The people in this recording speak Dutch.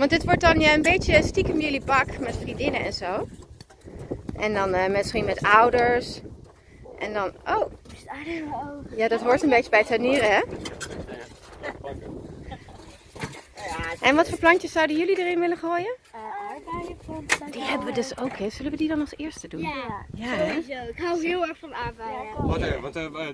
Want dit wordt dan ja, een beetje stiekem jullie bak met vriendinnen en zo. En dan eh, misschien met ouders. En dan, oh, ja dat hoort een beetje bij tuinieren hè. En wat voor plantjes zouden jullie erin willen gooien? Die hebben we dus ook hè. Zullen we die dan als eerste doen? Ja, Ja sowieso. Ik hou heel erg van aardbeien. Wat, wat, eh, eh,